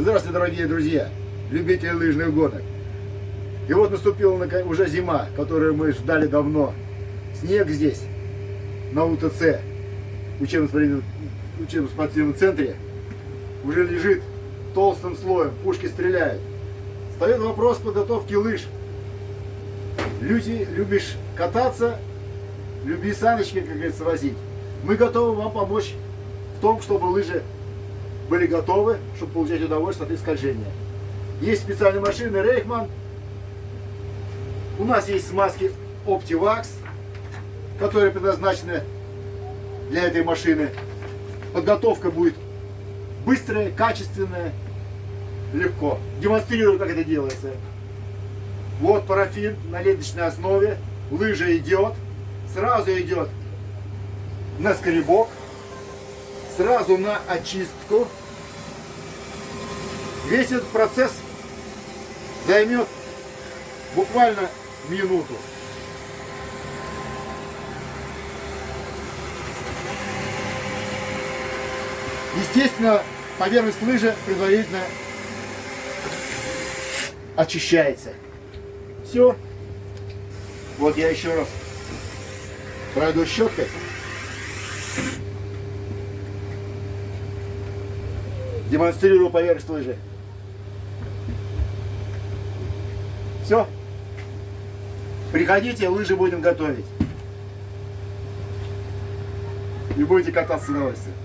Здравствуйте, дорогие друзья, любители лыжных гонок. И вот наступила уже зима, которую мы ждали давно. Снег здесь, на УТЦ, учебно-спортивном центре, уже лежит толстым слоем, пушки стреляют. Встает вопрос подготовки лыж. Люди, любишь кататься, люби саночки, как говорится, возить. Мы готовы вам помочь в том, чтобы лыжи были готовы, чтобы получать удовольствие от скольжения. Есть специальные машины Рейхман. У нас есть смазки OptiVax, которые предназначены для этой машины. Подготовка будет быстрая, качественная, легко. Демонстрирую, как это делается. Вот парафин на ленточной основе. Лыжа идет. Сразу идет на скребок сразу на очистку. Весь этот процесс займет буквально минуту. Естественно, поверхность лыжи предварительно очищается. Все. Вот я еще раз пройду щеткой. Демонстрирую поверхность лыжи. Все. Приходите, лыжи будем готовить. И будете кататься с удовольствием.